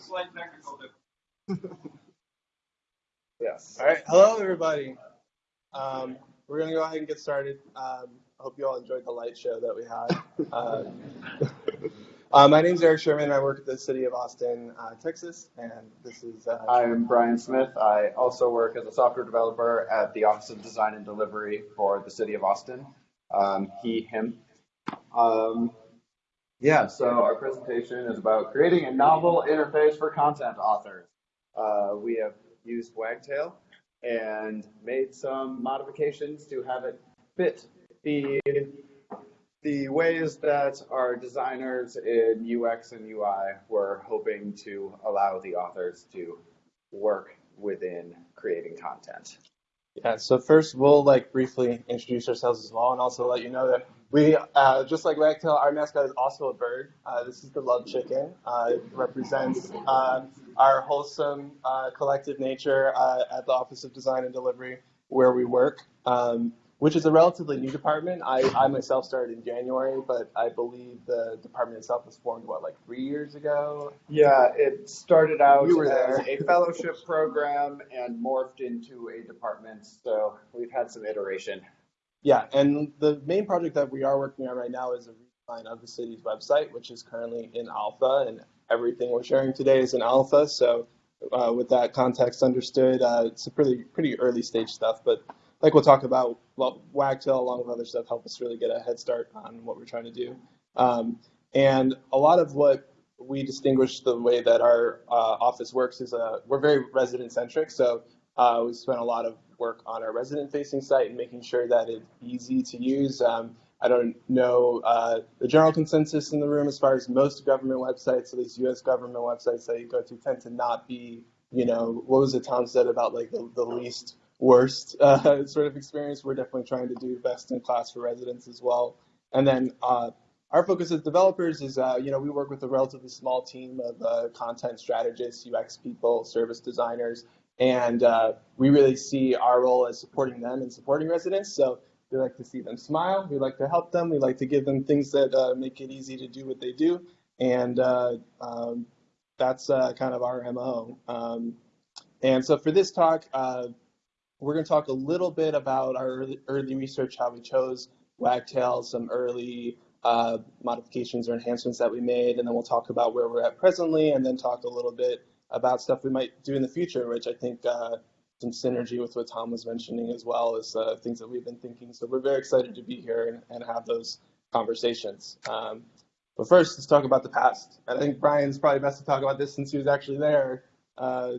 a slight technical difficulty. Yes. All right. Hello, everybody. Um, we're going to go ahead and get started. Um, I hope you all enjoyed the light show that we had. Uh, uh, my name is Eric Sherman. I work at the City of Austin, uh, Texas, and this is. Uh, I'm Brian Smith. I also work as a software developer at the Office of Design and Delivery for the City of Austin. Um, he, him. Um, yeah, so our presentation is about creating a novel interface for content authors. Uh, we have used Wagtail and made some modifications to have it fit the the ways that our designers in UX and UI were hoping to allow the authors to work within creating content. Yeah, so first we'll like briefly introduce ourselves as well and also let you know that we, uh, just like Wagtail, our mascot is also a bird. Uh, this is the love chicken. Uh, it represents uh, our wholesome uh, collective nature uh, at the Office of Design and Delivery where we work, um, which is a relatively new department. I, I myself started in January, but I believe the department itself was formed, what, like three years ago? Yeah, it started out You were as there. a fellowship program and morphed into a department. So we've had some iteration. Yeah, and the main project that we are working on right now is a redesign of the city's website, which is currently in alpha, and everything we're sharing today is in alpha. So, uh, with that context understood, uh, it's a pretty pretty early stage stuff. But like we'll talk about, Wagtail along with other stuff help us really get a head start on what we're trying to do. Um, and a lot of what we distinguish the way that our uh, office works is uh, we're very resident centric. So uh, we spent a lot of work on our resident facing site and making sure that it's easy to use. Um, I don't know uh, the general consensus in the room as far as most government websites, at least US government websites that you go to, tend to not be, you know, what was it Tom said about like the, the least worst uh, sort of experience? We're definitely trying to do best in class for residents as well. And then uh, our focus as developers is, uh, you know, we work with a relatively small team of uh, content strategists, UX people, service designers, and uh, we really see our role as supporting them and supporting residents. So we like to see them smile. We like to help them. We like to give them things that uh, make it easy to do what they do. And uh, um, that's uh, kind of our MO. Um, and so for this talk, uh, we're going to talk a little bit about our early, early research, how we chose Wagtail, some early uh, modifications or enhancements that we made, and then we'll talk about where we're at presently, and then talk a little bit about stuff we might do in the future, which I think uh, some synergy with what Tom was mentioning as well as uh, things that we've been thinking. So we're very excited to be here and, and have those conversations. Um, but first, let's talk about the past. I think Brian's probably best to talk about this since he was actually there uh,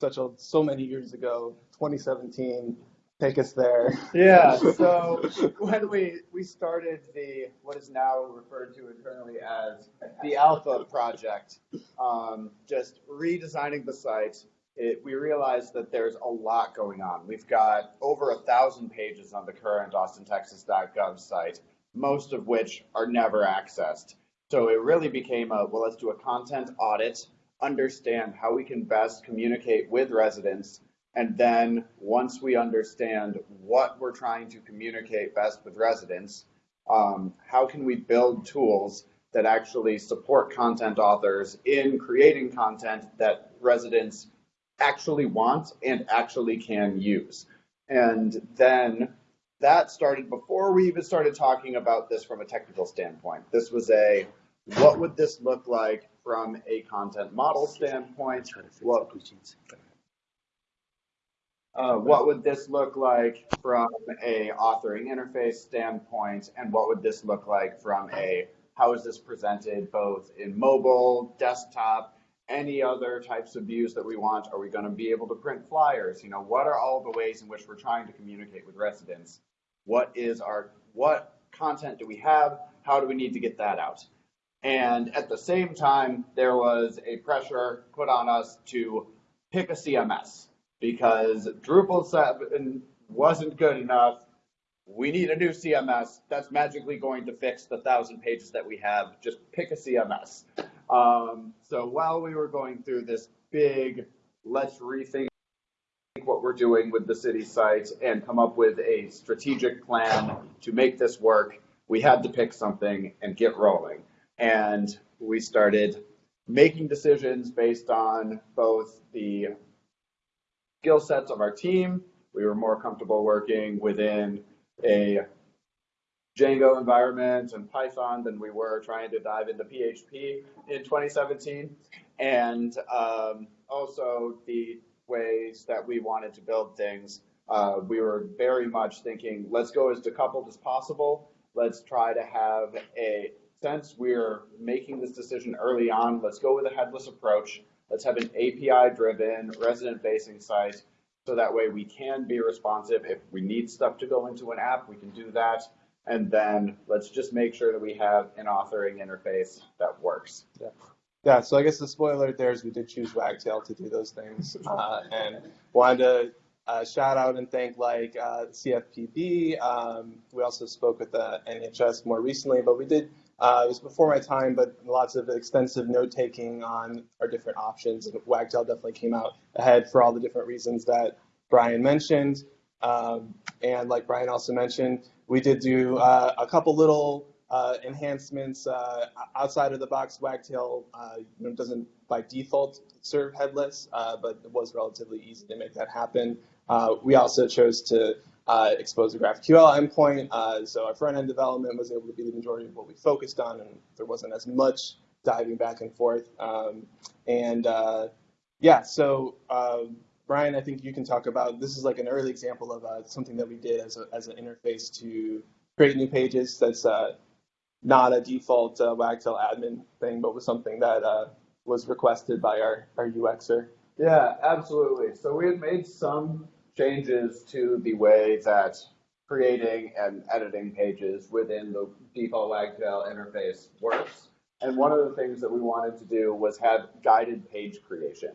such a, so many years ago, 2017. Take us there. Yeah, so when we we started the what is now referred to internally as the Alpha project, um, just redesigning the site, it, we realized that there's a lot going on. We've got over a thousand pages on the current AustinTexas.gov site, most of which are never accessed. So it really became a well, let's do a content audit, understand how we can best communicate with residents and then once we understand what we're trying to communicate best with residents, um, how can we build tools that actually support content authors in creating content that residents actually want and actually can use? And then that started before we even started talking about this from a technical standpoint. This was a what would this look like from a content model standpoint? What uh, what would this look like from a authoring interface standpoint, and what would this look like from a how is this presented both in mobile, desktop, any other types of views that we want? Are we going to be able to print flyers? You know, what are all the ways in which we're trying to communicate with residents? What is our what content do we have? How do we need to get that out? And at the same time, there was a pressure put on us to pick a CMS because Drupal 7 wasn't good enough. We need a new CMS that's magically going to fix the thousand pages that we have. Just pick a CMS. Um, so while we were going through this big, let's rethink what we're doing with the city site and come up with a strategic plan to make this work, we had to pick something and get rolling. And we started making decisions based on both the skill sets of our team. We were more comfortable working within a Django environment and Python than we were trying to dive into PHP in 2017. And um, also the ways that we wanted to build things. Uh, we were very much thinking, let's go as decoupled as possible. Let's try to have a, since we're making this decision early on, let's go with a headless approach. Let's have an API driven resident facing site so that way we can be responsive. If we need stuff to go into an app, we can do that. And then let's just make sure that we have an authoring interface that works. Yeah, Yeah, so I guess the spoiler there is we did choose Wagtail to do those things, uh, and wanted to uh, shout out and thank like uh, CFPB. Um, we also spoke with the NHS more recently, but we did. Uh, it was before my time, but lots of extensive note taking on our different options. And Wagtail definitely came out ahead for all the different reasons that Brian mentioned. Um, and like Brian also mentioned, we did do uh, a couple little uh, enhancements uh, outside of the box. Wagtail uh, you know, doesn't by default serve headless, uh, but it was relatively easy to make that happen. We also chose to uh, expose a GraphQL endpoint, uh, so our front end development was able to be the majority of what we focused on, and there wasn't as much diving back and forth. Um, and uh, yeah, so um, Brian, I think you can talk about this is like an early example of uh, something that we did as, a, as an interface to create new pages. That's uh, not a default uh, Wagtail admin thing, but was something that was requested by our, our UXer. Yeah, absolutely. So we had made some changes to the way that creating and editing pages within the default Wagtail interface works. And one of the things that we wanted to do was have guided page creation.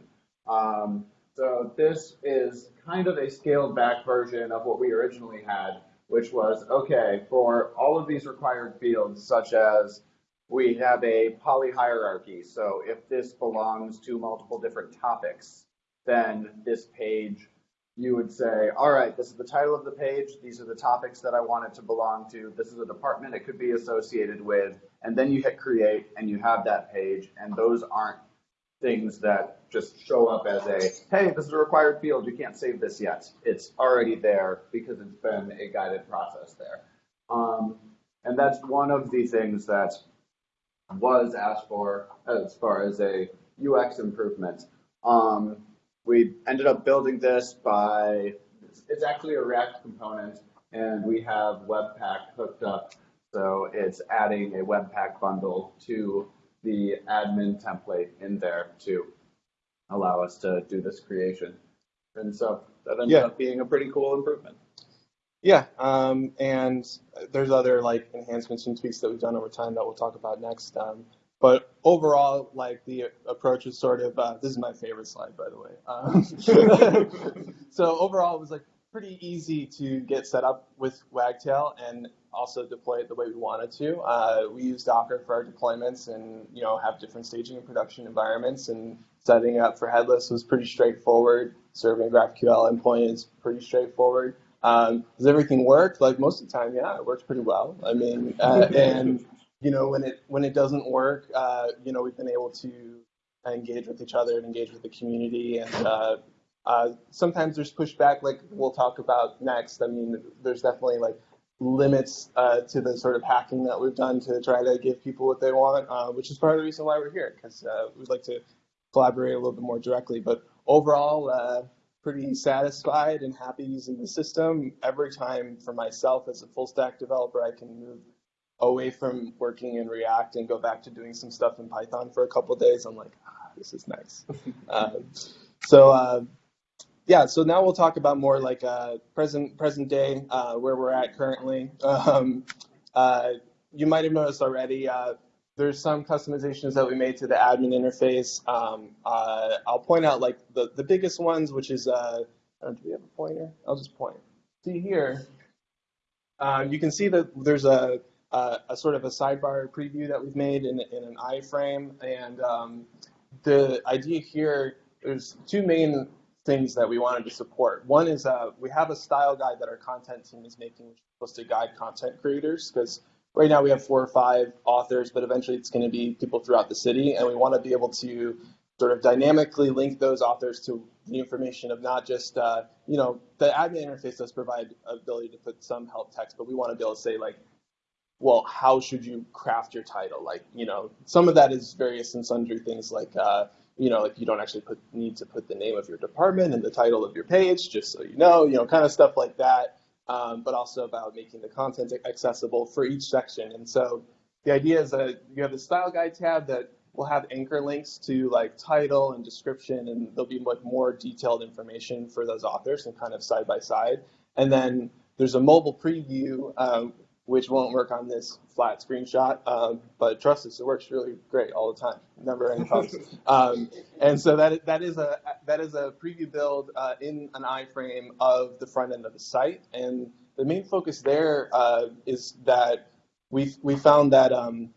Um, so this is kind of a scaled back version of what we originally had, which was, okay, for all of these required fields, such as we have a poly hierarchy. So if this belongs to multiple different topics, then this page, you would say, all right, this is the title of the page. These are the topics that I want it to belong to. This is a department it could be associated with. And then you hit create and you have that page. And those aren't things that just show up as a, hey, this is a required field. You can't save this yet. It's already there because it's been a guided process there. Um, and that's one of the things that was asked for as far as a UX improvement. Um, we ended up building this by, it's actually a React component and we have Webpack hooked up. So it's adding a Webpack bundle to the admin template in there to allow us to do this creation. And so that ended Yeah. up being a pretty cool improvement. Yeah, um, and there's other like enhancements and tweaks that we've done over time that we'll talk about next. Um, but overall, like the approach is sort of uh, this is my favorite slide, by the way. Um, so overall, it was like pretty easy to get set up with Wagtail and also deploy it the way we wanted to. Uh, we use Docker for our deployments and you know have different staging and production environments and setting up for headless was pretty straightforward. Serving GraphQL endpoint is pretty straightforward. Um, does everything work? Like most of the time, yeah, it works pretty well. I mean, uh, and you know when it when it doesn't work, uh, you know we've been able to engage with each other and engage with the community, and uh, uh, sometimes there's pushback, like we'll talk about next. I mean, there's definitely like limits uh, to the sort of hacking that we've done to try to give people what they want, uh, which is part of the reason why we're here, because uh, we'd like to collaborate a little bit more directly. But overall, pretty satisfied and happy using the system. Every time for myself as a full stack developer, I can move away from working in React and go back to doing some stuff in Python for a couple days. I'm like, ah, this is nice. um, so uh, yeah, so now we'll talk about more like uh, present present day uh, where we're at currently. Um, uh, you might have noticed already. Uh, there's some customizations that we made to the admin interface. Um, uh, I'll point out like the, the biggest ones, which is, uh, do we have a pointer? I'll just point. See here, uh, you can see that there's a, a, a sort of a sidebar preview that we've made in, in an iframe. And um, the idea here, there's two main things that we wanted to support. One is uh, we have a style guide that our content team is making, which is supposed to guide content creators because right now we have four or five authors, but eventually it's going to be people throughout the city, and we want to be able to sort of dynamically link those authors to the information of not just uh, you know the admin interface does provide ability to put some help text, but we want to be able to say like, well, how should you craft your title? Like you know, some of that is various and sundry things like. Uh, you know, like you don't actually put, need to put the name of your department and the title of your page, just so you know, you know, kind of stuff like that. Um, but also about making the content accessible for each section. And so the idea is that you have the style guide tab that will have anchor links to like title and description, and there'll be like more detailed information for those authors and kind of side by side. And then there's a mobile preview, um, which won't work on this flat screenshot, um, but trust us, it works really great all the time. Never any problems. um, and so that that is a that is a preview build uh, in an iframe of the front end of the site, and the main focus there uh, is that we we found that um,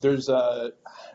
there's a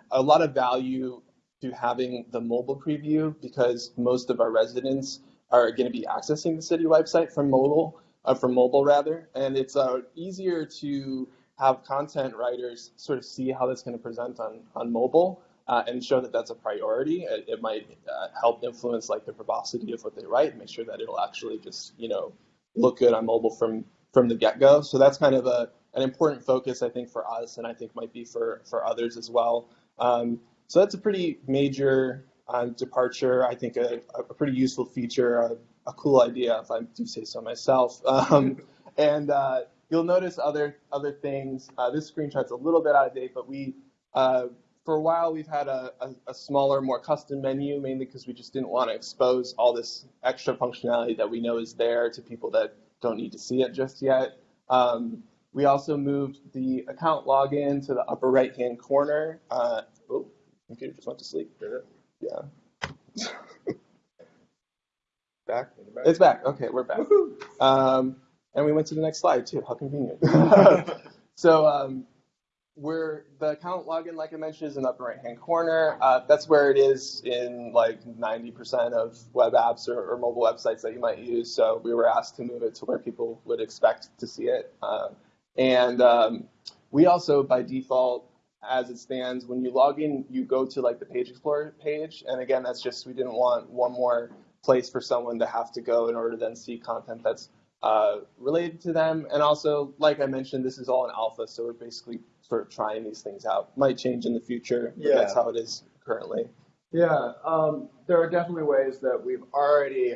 a lot of value to having the mobile preview because most of our residents are going to be accessing the city website from mobile uh, from mobile rather, and it's uh, easier to have content writers sort of see how that's going to present on on mobile uh, and show that that's a priority. It, it might uh, help influence like the verbosity of what they write, make sure that it'll actually just you know look good on mobile from from the get go. So that's kind of a an important focus I think for us, and I think might be for for others as well. Um, so that's a pretty major uh, departure. I think a, a pretty useful feature a cool idea, if I do say so myself. Um, and uh, you'll notice other other things. Uh, this screenshot's a little bit out of date, but we uh, for a while we've had a, a, a smaller, more custom menu, mainly because we just didn't want to expose all this extra functionality that we know is there to people that don't need to see it just yet. Um, we also moved the account login to the upper right-hand corner. Uh, oh, computer just went to sleep. Yeah. Back? It's back. Okay, we're back. Um, and we went to the next slide too. How convenient. so um, we're the account login, like I mentioned, is in the upper right-hand corner. Uh, that's where it is in like 90% of web apps or, or, mobile websites that you might use. So we were asked to move it to where people would expect to see it. Uh, and um, we also, by default, as it stands, when you log in, you go to like the Page Explorer page. And again, that's just we didn't want one more place for someone to have to go in order to then see content that's uh, related to them. And also, like I mentioned, this is all in alpha, so we're basically sort of trying these things out. Might change in the future, but yeah. that's how it is currently. Yeah, um, there are definitely ways that we've already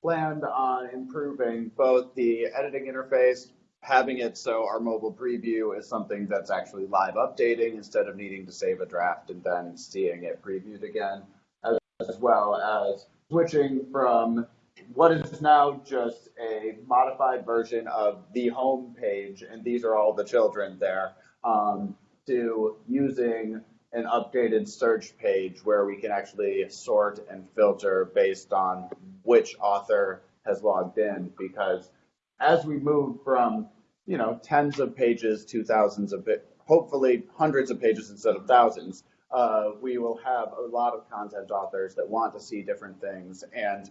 planned on improving both the editing interface, having it so our mobile preview is something that's actually live updating instead of needing to save a draft and then seeing it previewed again, as, as well as switching from what is now just a modified version of the home page, and these are all the children there, um, to using an updated search page where we can actually sort and filter based on which author has logged in. Because as we move from, you know, tens of pages to thousands of, hopefully hundreds of pages instead of thousands, uh, we will have a lot of content authors that want to see different things and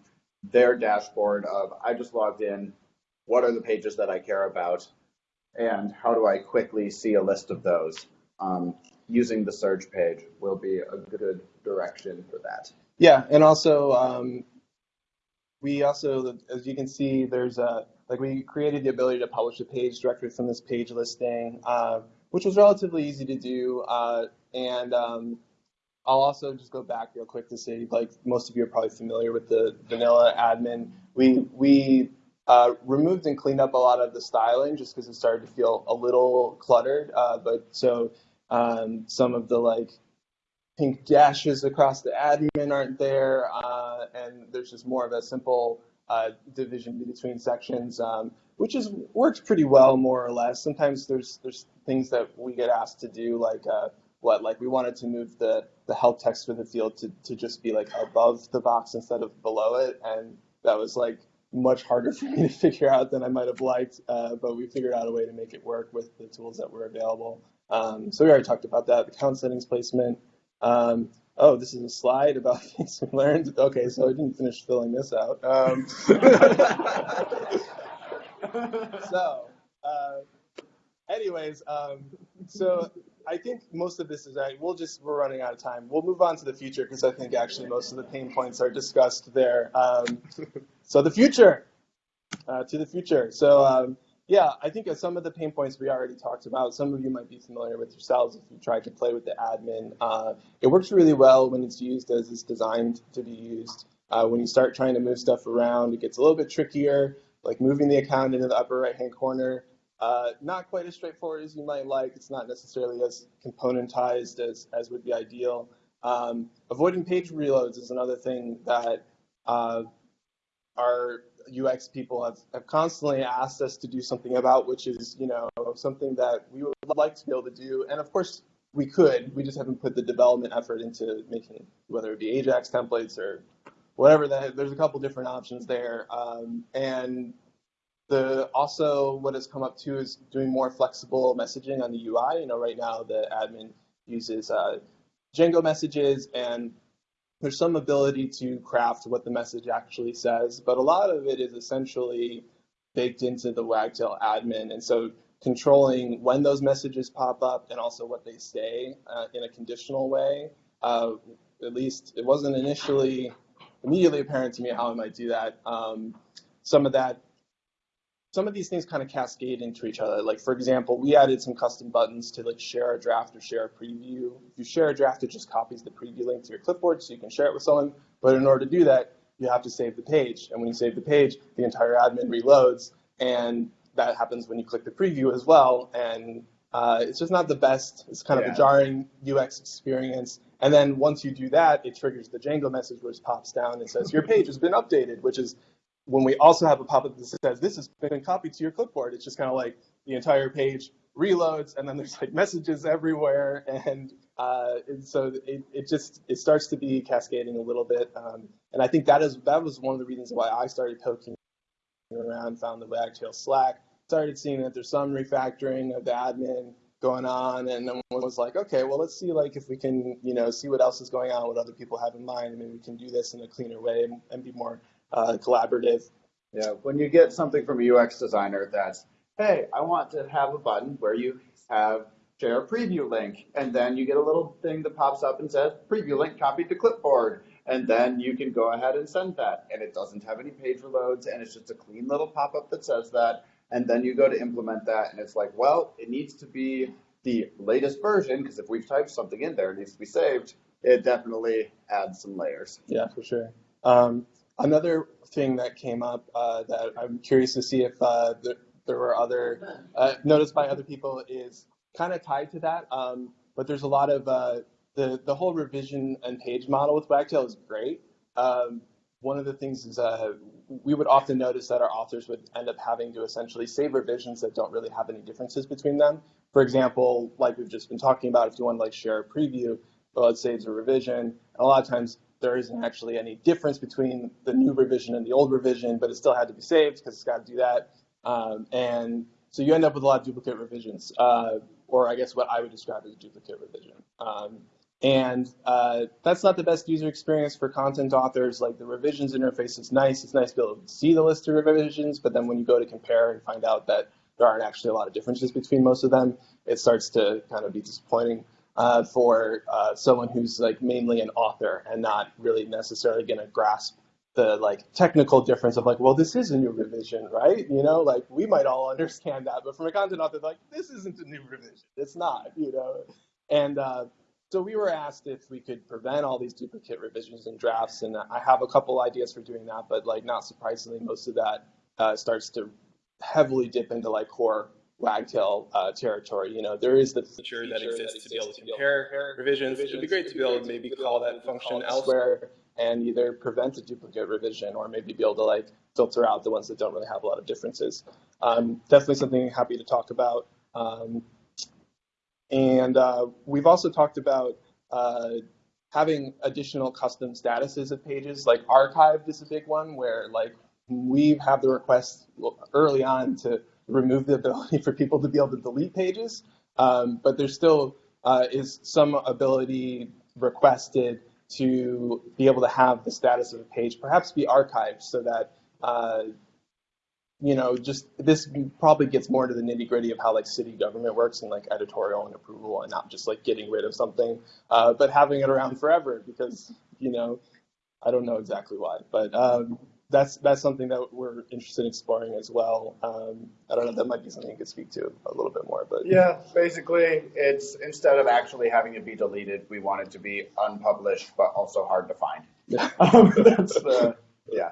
their dashboard of I just logged in, what are the pages that I care about, and how do I quickly see a list of those. Um, using the search page will be a good direction for that. Yeah, and also um, we also, as you can see, there's a like we created the ability to publish a page directly from this page listing, uh, which was relatively easy to do. Uh, and um, I'll also just go back real quick to say, like most of you are probably familiar with the vanilla admin. We we uh, removed and cleaned up a lot of the styling just because it started to feel a little cluttered. Uh, but so um, some of the like pink dashes across the admin aren't there, uh, and there's just more of a simple uh, division between sections, um, which is works pretty well more or less. Sometimes there's there's things that we get asked to do like uh, what like we wanted to move the the help text for the field to, to just be like above the box instead of below it and that was like much harder for me to figure out than I might have liked, uh, but we figured out a way to make it work with the tools that were available. Um, so we already talked about that, the count settings placement. Um, oh, this is a slide about things we learned. Okay, so I didn't finish filling this out. Um, so, uh, anyways, um, so I think most of this is right. We'll just we're running out of time. We'll move on to the future because I think actually most of the pain points are discussed there. Um, so the future, uh, to the future. So um, yeah, I think some of the pain points we already talked about. Some of you might be familiar with yourselves if you tried to play with the admin. Uh, it works really well when it's used as it's designed to be used. Uh, when you start trying to move stuff around, it gets a little bit trickier, like moving the account into the upper right-hand corner. Uh, not quite as straightforward as you might like. It's not necessarily as componentized as, as would be ideal. Um, avoiding page reloads is another thing that uh, our UX people have, have constantly asked us to do something about, which is, you know, something that we would like to be able to do. And of course, we could. We just haven't put the development effort into making, whether it be Ajax templates or whatever. That there's a couple different options there. Um, and the also what has come up too is doing more flexible messaging on the UI. You know, right now the admin uses uh, Django messages, and there's some ability to craft what the message actually says, but a lot of it is essentially baked into the Wagtail admin, and so controlling when those messages pop up and also what they say uh, in a conditional way. Uh, at least it wasn't initially immediately apparent to me how I might do that. Um, some of that some of these things kind of cascade into each other. Like for example, we added some custom buttons to like share a draft or share a preview. If you share a draft, it just copies the preview link to your clipboard so you can share it with someone. But in order to do that, you have to save the page. And when you save the page, the entire admin reloads. And that happens when you click the preview as well. And uh, it's just not the best. It's kind of Yeah. a jarring UX experience. And then once you do that, it triggers the Django message, which pops down and says your page has been updated, which is when we also have a pop-up that says this has been copied to your clipboard. It's just kind of like the entire page reloads, and then there's like messages everywhere, and, uh, and so it, it just it starts to be cascading a little bit. Um, and I think that is that was one of the reasons why I started poking around, found the Wagtail Slack, started seeing that there's some refactoring of the admin going on, and then was like, okay, well let's see like if we can you know see what else is going on, what other people have in mind, and maybe we can do this in a cleaner way and, and be more uh, collaborative. Yeah, when you get something from a UX designer that's, hey, I want to have a button where you have share a preview link, and then you get a little thing that pops up and says preview link copied to clipboard, and then you can go ahead and send that, and it doesn't have any page reloads, and it's just a clean little pop-up that says that, and then you go to implement that, and it's like, well, it needs to be the latest version because if we've typed something in there, it needs to be saved. It definitely adds some layers. Yeah, for sure. Um, another thing that came up uh, that I'm curious to see if uh, there, there were other uh, noticed by other people is kind of tied to that. Um, but there's a lot of uh, the the whole revision and page model with Wagtail is great. Um, one of the things is uh, we would often notice that our authors would end up having to essentially save revisions that don't really have any differences between them. For example, like we've just been talking about, if you want to like share a preview, well, it saves a revision. And a lot of times there isn't actually any difference between the new revision and the old revision, but it still had to be saved because it's got to do that. Um, and so you end up with a lot of duplicate revisions, uh, or I guess what I would describe as duplicate revision. Um, and uh, that's not the best user experience for content authors. Like the revisions interface is nice. It's nice to be able to see the list of revisions, but then when you go to compare and find out that there aren't actually a lot of differences between most of them, it starts to kind of be disappointing uh, for uh, someone who's like mainly an author and not really necessarily going to grasp the like technical difference of like, well, this is a new revision, right? You know, like we might all understand that, but from a content author, like this isn't a new revision. It's not, you know. And uh, so we were asked if we could prevent all these duplicate revisions and drafts, and I have a couple ideas for doing that, but like not surprisingly, most of that uh, starts to heavily dip into like core Wagtail uh, territory. You know, there is the feature that exists to be able to compare revisions. It'd be great to be able to maybe call that function elsewhere. elsewhere and either prevent a duplicate revision or maybe be able to like filter out the ones that don't really have a lot of differences. Um, definitely something I'm happy to talk about. Um, and uh, we've also talked about uh, having additional custom statuses of pages, like archived is a big one where like we have the request early on to remove the ability for people to be able to delete pages, um, but there still uh, is some ability requested to be able to have the status of a page perhaps be archived so that uh, you know, just this probably gets more into the nitty gritty of how like city government works and like editorial and approval and not just like getting rid of something, uh, but having it around forever because, you know, I don't know exactly why, but um, that's that's something that we're interested in exploring as well. Um, I don't know, that might be something you could speak to a little bit more, but Yeah, basically, it's instead of actually having it be deleted, we want it to be unpublished, but also hard to find. Yeah. Um, that's the, yeah.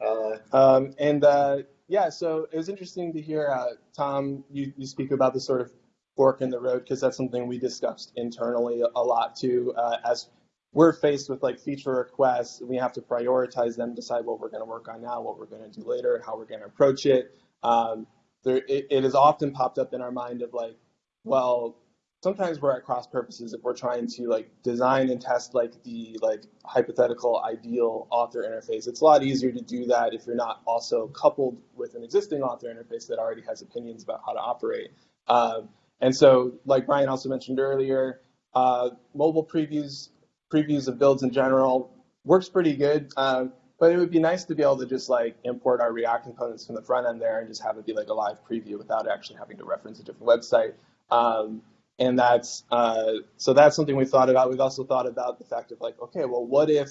Uh, Um, and uh, yeah, so it was interesting to hear uh, Tom you, you speak about the sort of fork in the road because that's something we discussed internally a lot too. Uh, as we're faced with like feature requests, we have to prioritize them, decide what we're going to work on now, what we're going to do later, how we're going to approach it. Um, there, it, it has often popped up in our mind of like, well, sometimes we're at cross purposes if we're trying to like design and test like the like hypothetical ideal author interface. It's a lot easier to do that if you're not also coupled with an existing author interface that already has opinions about how to operate. Um, and so like brian also mentioned earlier uh, mobile previews previews of builds in general works pretty good um, but it would be nice to be able to just like import our react components from the front end there and just have it be like a live preview without actually having to reference a different website. Um, and that's uh, so that's something we thought about. We've also thought about the fact of like, okay, well, what if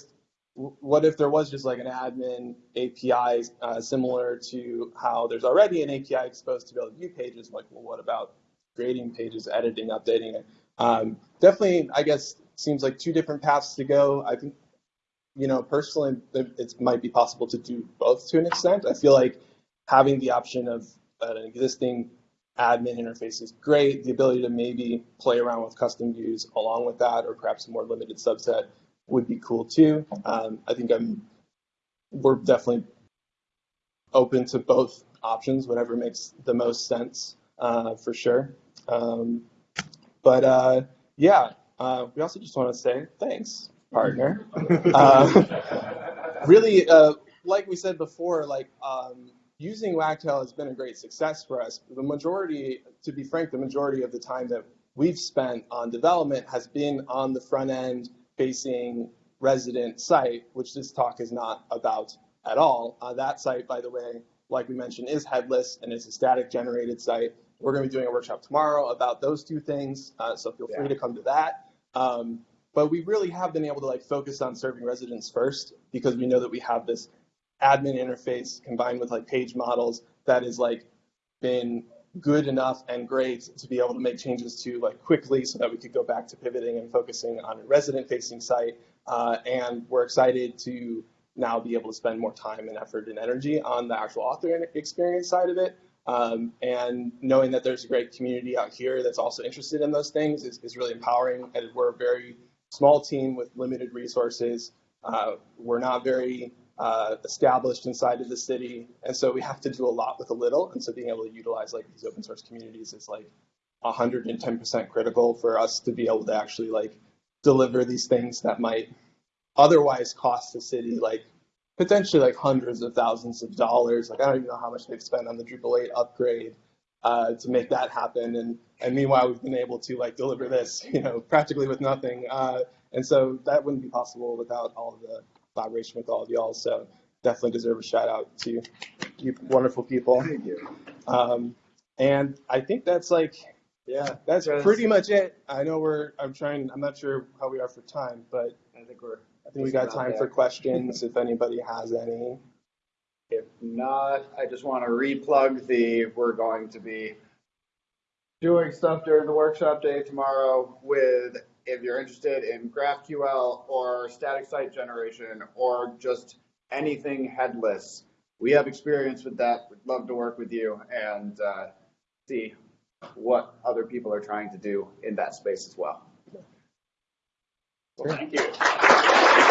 what if there was just like an admin API uh, similar to how there's already an API exposed to be able to view pages? Like, well, what about creating pages, editing, updating it? Um, definitely, I guess seems like two different paths to go. I think, you know, personally, it might be possible to do both to an extent. I feel like having the option of an existing admin interface is great. The ability to maybe play around with custom views along with that, or perhaps a more limited subset, would be cool too. Um, I think I'm we're definitely open to both options, whatever makes the most sense uh, for sure. Um, but uh, yeah, uh, we also just want to say thanks, partner. Uh, really, uh, like we said before, like um, using Wagtail has been a great success for us. The majority, to be frank, the majority of the time that we've spent on development has been on the front end facing resident site, which this talk is not about at all. Uh, that site, by the way, like we mentioned, is headless and it's a static generated site. We're going to be doing a workshop tomorrow about those two things, uh, so feel free to come to that. Um, but we really have been able to like focus on serving residents first because we know that we have this admin interface combined with like page models that is like been good enough and great to be able to make changes to like quickly so that we could go back to pivoting and focusing on a resident facing site uh, and we're excited to now be able to spend more time and effort and energy on the actual author experience side of it. Um, and knowing that there's a great community out here that's also interested in those things is, is really empowering and we're a very small team with limited resources. Uh, we're not very uh, established inside of the city, and so we have to do a lot with a little. And so being able to utilize like these open source communities is like 110% critical for us to be able to actually like deliver these things that might otherwise cost the city like potentially like hundreds of thousands of dollars. Like I don't even know how much they've spent on the Drupal 8 upgrade uh, to make that happen. And and meanwhile, we've been able to like deliver this, you know, practically with nothing. Uh, and so that wouldn't be possible without all the collaboration with all of y'all. So definitely deserve a shout out to you wonderful people. thank you. Um, and I think that's like Yeah, that's Yes. pretty much it. I know we're I'm trying I'm not sure how we are for time, but I think we're. I think we got time there. for questions if anybody has any. If not, I just want to replug the, we're going to be doing stuff during the workshop day tomorrow with, if you're interested in GraphQL or static site generation or just anything headless. We have experience with that. We'd love to work with you and uh, see what other people are trying to do in that space as well. Thank you.